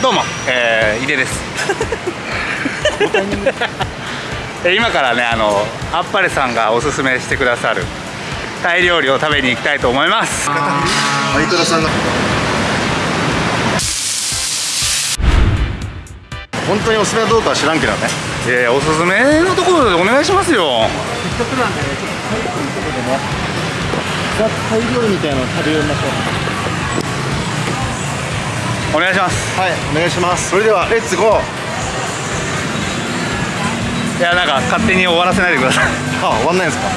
どうも、えー、井出です。え今からねあのあっぱれさんがおすすめしてくださるタイ料理を食べに行きたいと思います。相倉さんが。本当におすすめはどうかは知らんけどね。いやいやおすすめのところでお願いしますよ。せっかくなんでねちょっとタイ料理のところでねザ・タイ料理みたいなのを食べようましょうお願いします。はいお願いします。それではレッツゴー。いやなんか勝手に終わらせないでください。あ終わんないんですか？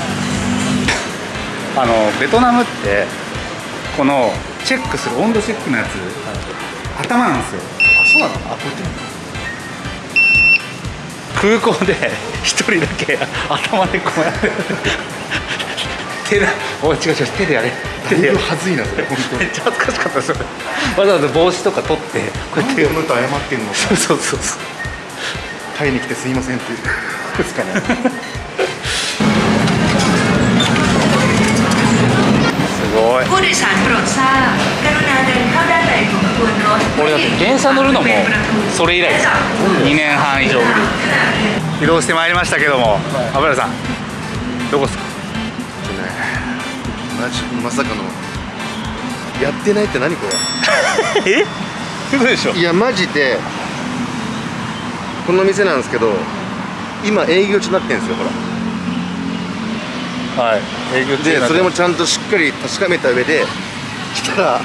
あのベトナムってこのチェックする温度チェックのやつ頭なんですよ。あそうなの？あこっち。空港で一人だけ頭でこうやって手だ。お違う違う手でやれ。手でやれ。はずいなそれ本当に。めっちゃ恥ずかしかったそれ。わざわざ帽子とか取ってこうやってこの人謝ってんの？そうそうそうそう。タイに来てすいませんっていう。ですかね。すごい。俺だって電車乗るの？もそれ以来です。2年半以上ぶり。移動してまいりましたけども油、はい、さんどこですか？マジまさかのやってないって何これ？え？嘘でしょ？いやマジでこの店なんですけど今営業中になってるんですよほら。はい。営業中でそれもちゃんとしっかり確かめた上で来たら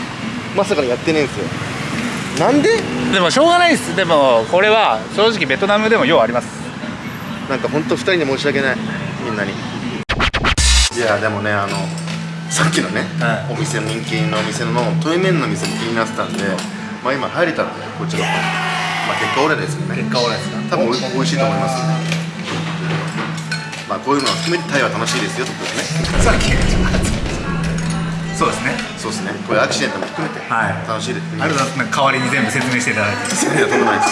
まさかのやってねえんですよ。なんで？でもしょうがないです。でもこれは正直ベトナムでもようあります。なんか本当二人に申し訳ない。みんなに。いやでもねあのさっきのね、はお店の人気のお店のトイメンの店も気になってたんでまあ今入れたんでこっちの方まあ結果俺ですよね。結果オレですか。多分おい美味しい。と思いますまあこういうのを含めてタイは楽しいですよとですね。さっきそうですね。そうですね。これアクシデントも含めてはい。楽しいです、ありがとうございます。代わりに全部説明していただいて。いやとんでもないです。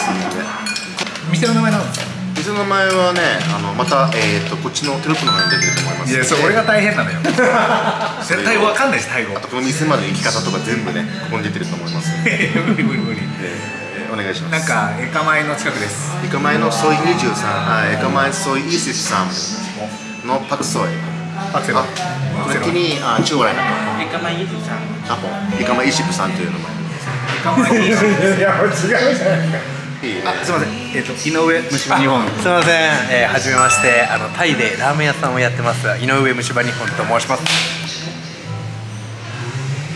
店の名前なんですか？店の名前はねあのまた、えー、とこっちのテロップの方に出てると思います。いやそれ俺が大変なのよ。絶対わかんないしタイ語あとこの店まで行き方とか全部ねここに出てると思います。無理無理無理。えーお願いします。なんかエカマイの近くです。エカマイのソイ23あエカマイソイ23のパクソイパクセロ。あこれにあ中来なんかエカマイ23あほん。エカマイ23という名前。エカマイいや違うじゃないですかいいね。あすいません。えっ、と井上虫歯日本。すみません、えー、はじめまして。あのタイでラーメン屋さんをやってます井上虫歯日本と申します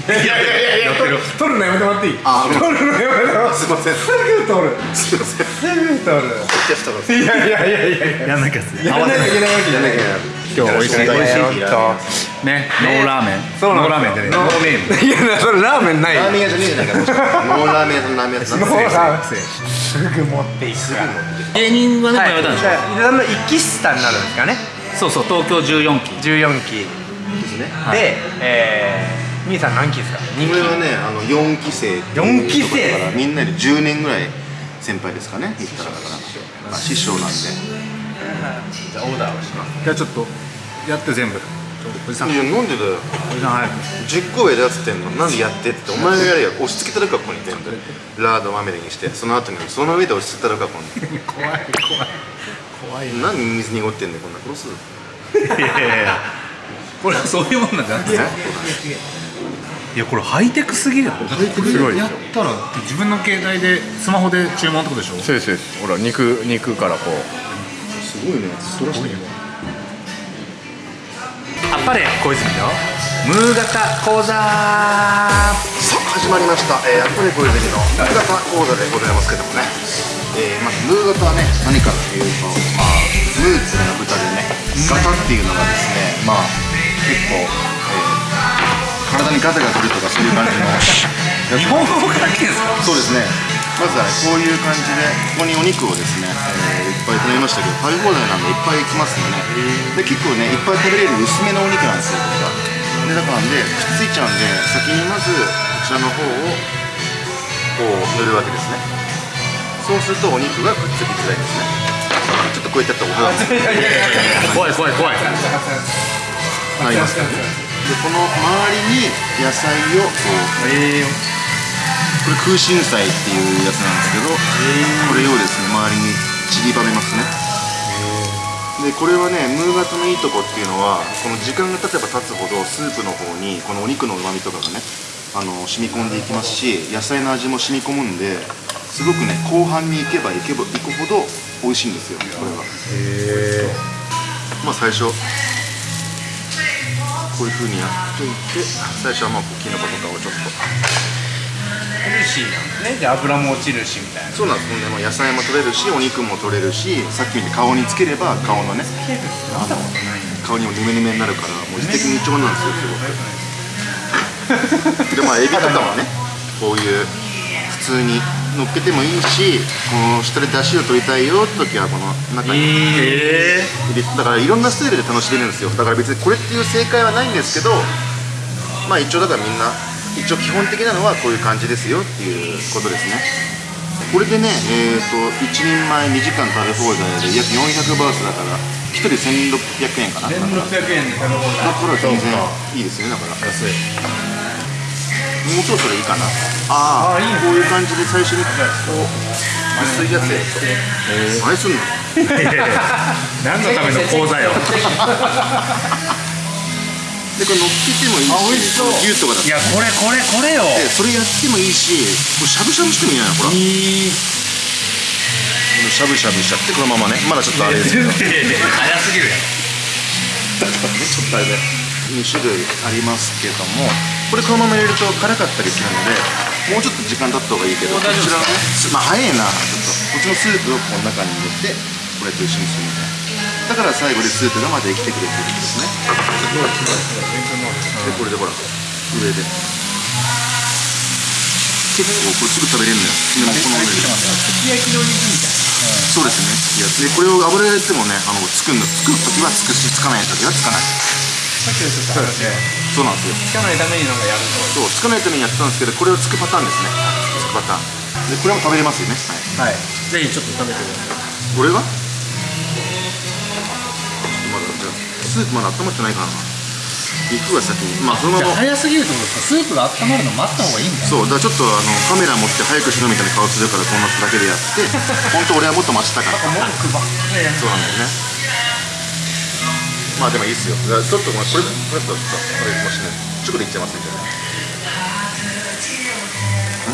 いやいやいやいや取る。取るのやめてもらっていい？あ取るのやめてもらってすいません。すぐ取る。すいませんすぐ取るいやいやいやいやいややんなきゃっすやらないといけないわけじゃない今日美味しい美味しいねノーラーメンそうなんノーラーメンでねノーネームいやそれラーメンないラーメン屋じゃねえじゃないかノーラーメンラーメン屋とノーラーメンすぐ持っていく芸人はねはいやめたんでしょ伊沢の一期下になるんですかねそうそう東京14期14期ですねで、えー、兄さん何期ですか？2期。これはねあの4期生四期生。ところからみんなで10年ぐらい先輩ですかね言ったらだからまあ師匠なんで。じゃあオーダーをします。じゃあちょっとやって全部。おじさん。おいやなんでだよ。じさん早く。10個上だっつってんの。なんでやってって。お前がやれよ。押し付けたるかここに全部。ラードまみれにして。その後にその上で押し付けたるかここに。怖 い怖い。怖い。何水濁ってんだよこんな殺すぞいやいやいや。これはそういうもんなんじゃない？ですかいやこれハイテクすぎるハイテクすごいやったら自分の携帯でスマホで注文ってことでしょ？そうですそうです。ほら肉肉からこう。すごいね。そらしてるあっぱれ小泉よムー型講座。さあ始まりました、えー、やっぱり小泉のムー型講座でございますけどもね、えー、まずムー型はね何かっていうとまあムーっていうのが豚でね型っていうのがですねまあ結構、えー、体にガタが来るとかそういう感じの。日本語から来てんすか？そうですね。まずはねこういう感じでここにお肉をですね、えーいっぱい頼みましたけど食べ放題なんでいっぱい来ますよね。で結構ねいっぱい食べれる薄めのお肉なんですよ。これがでだからなんでくっついちゃうんで先にまずこちらの方をこう塗るわけですね。そうするとお肉がくっつきづらいですね。ちょっとこうやってやったらお肌怖い怖い怖い。なりますからねでこの周りに野菜をこうええこれ空心菜っていうやつなんですけどこれをですね周りに散りばめますね。でこれはねムーガトのいいとこっていうのはこの時間が経てば経つほどスープの方にこのお肉のうまみとかがねあの染み込んでいきますし野菜の味も染み込むんですごくね後半に行けば行けば行くほど美味しいんですよこれは。まあ最初こういう風にやっといて最初はまあキノコとかをちょっと。ヘルシーなん。ですねで油も落ちるしみたいな。そうなんですね、まあ、野菜も取れるしお肉も取れるしさっきみたいに顔につければ顔のね顔にもヌメヌメになるからもう一石二鳥なんですよすごく。でまあエビとかもねこういう普通に乗っけてもいいしこの下で出汁を取りたいよって時はこの中にえ入れだからいろんなスタイルで楽しめるんですよ。だから別にこれっていう正解はないんですけどまあ一応だからみんな一応基本的なのはこういう感じですよっていうことですね。これでねえっ、と1人前2時間食べ放題で約400バーツだから1人1600円かな。だから1600円で食べ放題。だから全然いいですねだから。安いもうそろそろいいかな。ああこういう感じで最初にこう薄いやつやると何すんの？何のための講座よ。でこれ乗っけてもいいしあ美味しそう。牛とかだと。いやこれこれこれよ。でそれやってもいいしこれしゃぶしゃぶしてもいいじゃないほらしゃぶしゃぶしちゃってこのままね。まだちょっとあれですけど。早すぎるや ちょっとあれで2種類ありますけどもこれこのまま入れると辛かったりするのでもうちょっと時間経った方がいいけどこちらのね。すまあ早いなちょっとこっちのスープをこの中に入れてこれと一緒にするみたいな。だから最後でスープがまた生きてくれてるんですね。でこれでほら上で。結構これすぐ食べれるのよ。でもこの上で。すき焼きの肉みたいそうですね。いやでこれを油入れてもねあの作るの作る時はつくしつかない時はつかないさっきのちょっと話でそうなんですよ。つかないためになんかやるそうつかないためにやってたんですけどこれをつくパターンですね。つくパターン。でこれも食べれますよね、はい、とはい。ぜひちょっと食べてください。これが？まだスープまだ温まってないからな。肉は先にまあそのまま。早すぎるってことです。かスープが温まるの待った方がいいんだ。そうだからちょっとあのカメラ持って早くしろみたいな顔するからこんなだけでやって 本当俺はもっと待ちたかった。もっとばっかりやそうなんだよねまあでもいいっすよ。ちょっとまあこれこれだとちょっとこれもしね直でいっちゃいますみたいな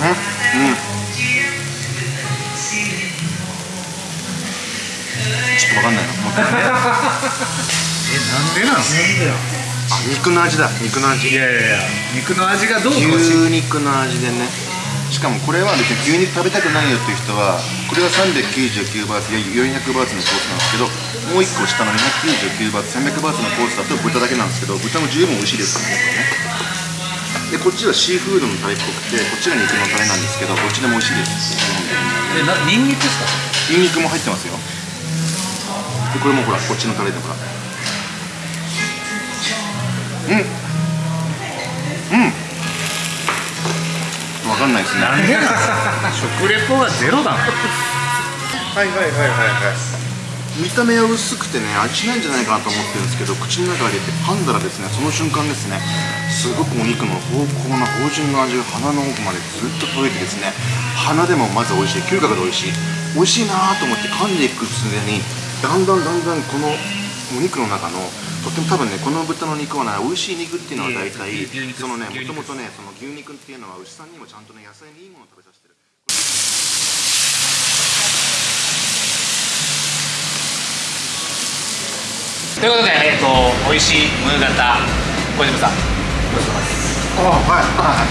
うんうんちょっとわかんないなもう一回えなんでなんすかあ肉の味だ肉の味いやいやいや肉の味がどう牛肉の味でねしかもこれは別に牛肉食べたくないよっていう人はこれは399バーツいや400バーツのコースなんですけどもう1個下の299バーツ300バーツのコースだと豚だけなんですけど豚も十分美味しいです。からねでこっちはシーフードのタレっぽくてこっちが肉のタレなんですけどどっちでも美味しいですえなニンニクですか？ニンニクも入ってますよ。でこれもほらこっちのタレでほらうん。うん。わかんないですね。食レポがゼロだな。はいはいはいはいはい。見た目は薄くてね味しないんじゃないかなと思ってるんですけど口の中に入れて噛んだらですね。その瞬間ですね。すごくお肉の濃厚な芳醇の味が鼻の奥までずっと届いてですね。鼻でもまず美味しい。嗅覚で美味しい。美味しいなと思って噛んでいくついでにだんだんだんだんこのお肉の中のとっても多分ねこの豚の肉はね美味しい肉っていうのは大体そのねもともとねその牛肉っていうのは牛さんにもちゃんとね野菜にいいものを食べさせてるということで、えっ、と、美味しいムーガタ小島さん。あはいはい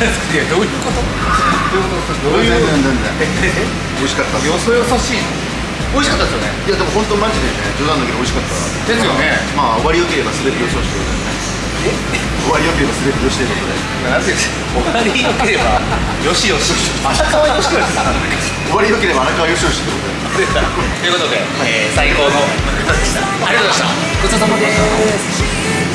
いや、どういうこと？どういうこと？どういう？全然全然美味しかったよそよそしいの？美味しかったですよね。いやでも本当マジでね冗談だけど美味しかったですよね。まあ終わりよければ全てよしとしてくださいね終わりよければ全てよしということで。なんて。終わりよければ。よしよし。あたかわよしよし。終わりよければ荒川よしよしということで。ということで、えー最高のムーガタでした。ありがとうございました。ごちそうさまです。